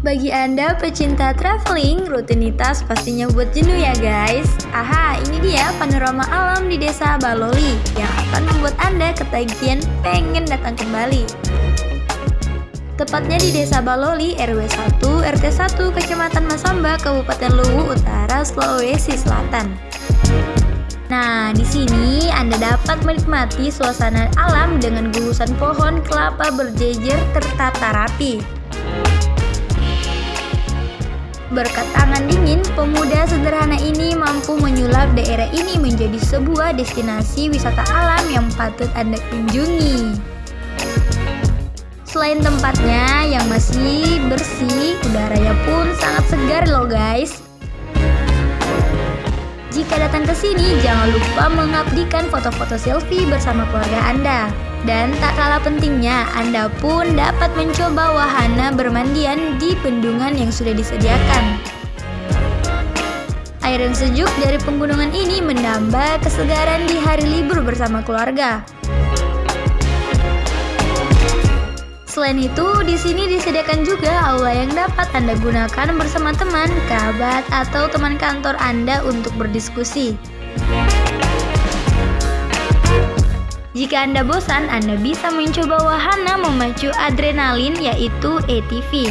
Bagi Anda pecinta traveling, rutinitas pastinya buat jenuh ya guys. Aha, ini dia panorama alam di desa Baloli yang akan membuat Anda ketagihan pengen datang kembali. Tepatnya di desa Baloli, RW 1, RT 1, Kecamatan Masamba, Kabupaten Luwu Utara, Sulawesi Selatan. Nah, di sini Anda dapat menikmati suasana alam dengan gugusan pohon kelapa berjejer tertata rapi. Berkat tangan dingin, pemuda sederhana ini mampu menyulap daerah ini menjadi sebuah destinasi wisata alam yang patut Anda kunjungi. Selain tempatnya yang masih bersih, udaranya pun sangat segar loh guys. Jika datang ke sini, jangan lupa mengabdikan foto-foto selfie bersama keluarga Anda. Dan tak kalah pentingnya, Anda pun dapat mencoba wahana bermandian di bendungan yang sudah disediakan. Air yang sejuk dari pegunungan ini menambah kesegaran di hari libur bersama keluarga. Selain itu, di sini disediakan juga aula yang dapat Anda gunakan bersama teman, kerabat, atau teman kantor Anda untuk berdiskusi. Jika Anda bosan, Anda bisa mencoba wahana memacu adrenalin yaitu ATV.